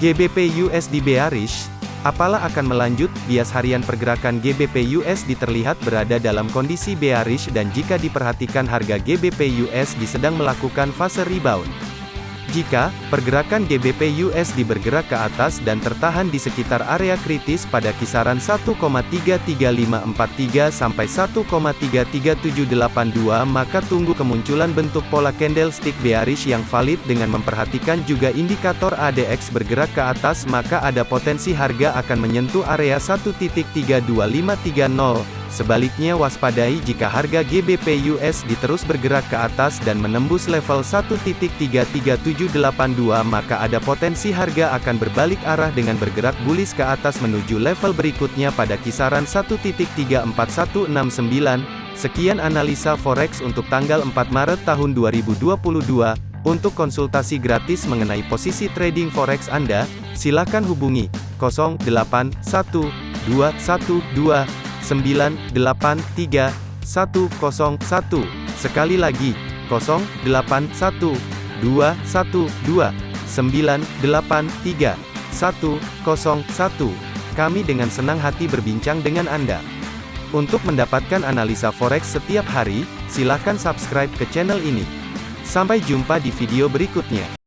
GBP USD bearish, apalah akan melanjut, bias harian pergerakan GBP USD terlihat berada dalam kondisi bearish dan jika diperhatikan harga GBP USD sedang melakukan fase rebound. Jika pergerakan GBP USD bergerak ke atas dan tertahan di sekitar area kritis pada kisaran 1,33543 sampai 1,33782 maka tunggu kemunculan bentuk pola candlestick bearish yang valid dengan memperhatikan juga indikator ADX bergerak ke atas maka ada potensi harga akan menyentuh area 1.32530 Sebaliknya waspadai jika harga GBP USD terus bergerak ke atas dan menembus level 1.33782 maka ada potensi harga akan berbalik arah dengan bergerak bullish ke atas menuju level berikutnya pada kisaran 1.34169. Sekian analisa forex untuk tanggal 4 Maret tahun 2022. Untuk konsultasi gratis mengenai posisi trading forex Anda, silakan hubungi 081212 983 101. Sekali lagi, 081 212 983 101. Kami dengan senang hati berbincang dengan Anda. Untuk mendapatkan analisa forex setiap hari, silakan subscribe ke channel ini. Sampai jumpa di video berikutnya.